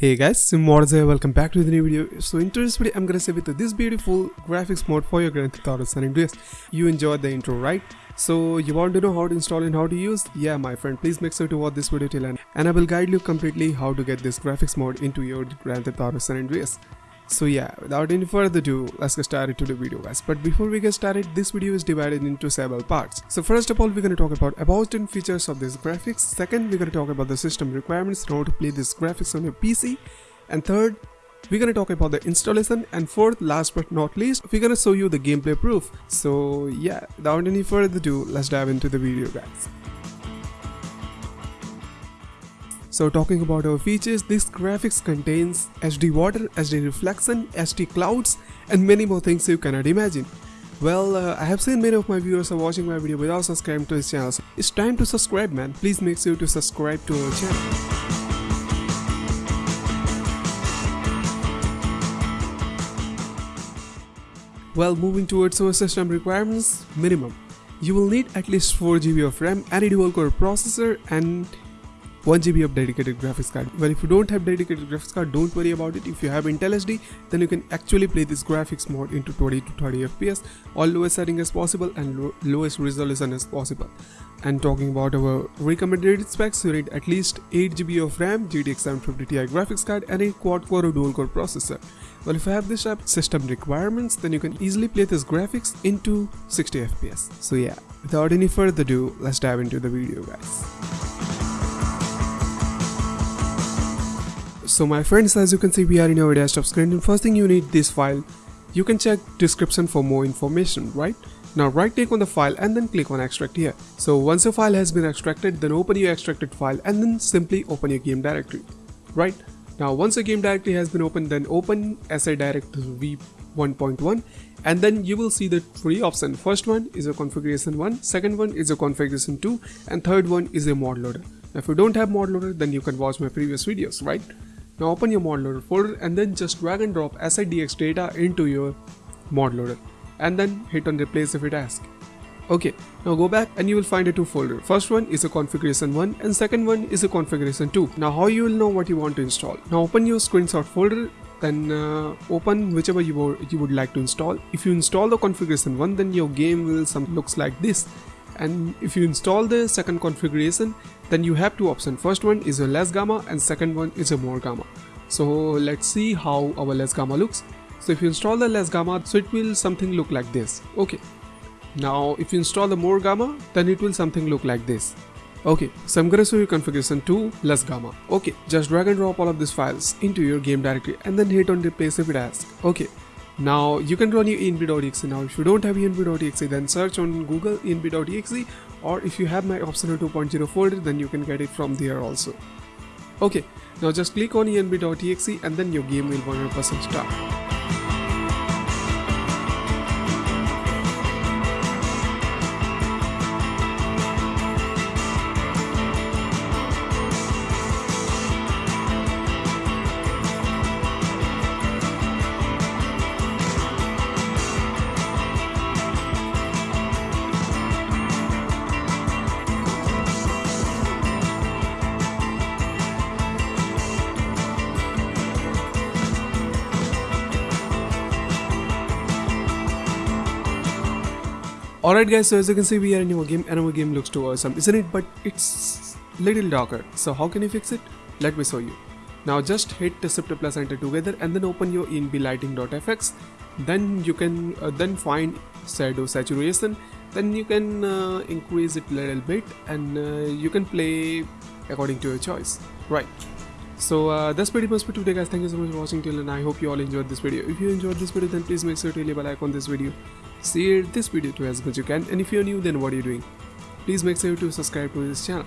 Hey guys, Morza, welcome back to the new video. So in today's video, I'm gonna say with this beautiful graphics mode for your Grand Theft Auto San Andreas. You enjoyed the intro, right? So you want to know how to install and how to use? Yeah, my friend, please make sure to watch this video till end, and I will guide you completely how to get this graphics mode into your Grand Theft Auto San Andreas. So yeah, without any further ado, let's get started to the video guys. But before we get started, this video is divided into several parts. So first of all, we're to talk about about and features of this graphics. Second, we're to talk about the system requirements how to play this graphics on your PC. And third, we're gonna talk about the installation and fourth last but not least we're gonna show you the gameplay proof so yeah without any further ado let's dive into the video guys So talking about our features, this graphics contains HD water, HD reflection, HD clouds and many more things you cannot imagine. Well, uh, I have seen many of my viewers are watching my video without subscribing to this channel. So it's time to subscribe man. Please make sure to subscribe to our channel. Well, moving towards our system requirements, minimum. You will need at least 4GB of RAM, any dual core processor and 1GB of dedicated graphics card. Well, if you don't have dedicated graphics card, don't worry about it. If you have Intel HD, then you can actually play this graphics mode into 20 to 30 FPS, all lowest setting as possible and lo lowest resolution as possible. And talking about our recommended specs, you need at least 8GB of RAM, GTX 750 Ti graphics card and a quad-core or dual-core processor. Well, if you have this type system requirements, then you can easily play this graphics into 60 FPS. So yeah, without any further ado, let's dive into the video guys. So my friends as you can see we are in our desktop screen and first thing you need this file. You can check description for more information right. Now right click on the file and then click on extract here. So once your file has been extracted then open your extracted file and then simply open your game directory. Right. Now once your game directory has been opened then open SA Direct V 1.1 and then you will see the three options. First one is a configuration 1, second one is a configuration 2 and third one is a mod loader. Now, if you don't have mod loader then you can watch my previous videos right. Now open your mod loader folder and then just drag and drop SIDX data into your mod loader and then hit on replace if it asks. Okay, now go back and you will find a two folder. First one is a configuration 1 and second one is a configuration 2. Now how you will know what you want to install. Now open your screenshot folder then uh, open whichever you, you would like to install. If you install the configuration 1 then your game will some looks like this and if you install the second configuration then you have two options. First one is a less gamma and second one is a more gamma. So let's see how our less gamma looks. So if you install the less gamma so it will something look like this. Okay. Now if you install the more gamma then it will something look like this. Okay. So i'm gonna show you configuration 2 less gamma. Okay. Just drag and drop all of these files into your game directory and then hit on replace if it asks okay now you can run your env.exe now if you don't have env.exe then search on google env.exe or if you have my optional 2.0 folder then you can get it from there also. Okay, now just click on env.exe and then your game will 100% start. Alright guys, so as you can see we are in our game and our game looks too awesome, isn't it? But it's little darker. So how can you fix it? Let me show you. Now just hit the shift plus enter together and then open your envlighting.fx. Then you can uh, then find shadow saturation. Then you can uh, increase it a little bit and uh, you can play according to your choice. Right. So uh, that's pretty much for today guys. Thank you so much for watching till and I hope you all enjoyed this video. If you enjoyed this video then please make sure to leave a like on this video. Share this video to as much as you can. And if you're new then what are you doing? Please make sure to subscribe to this channel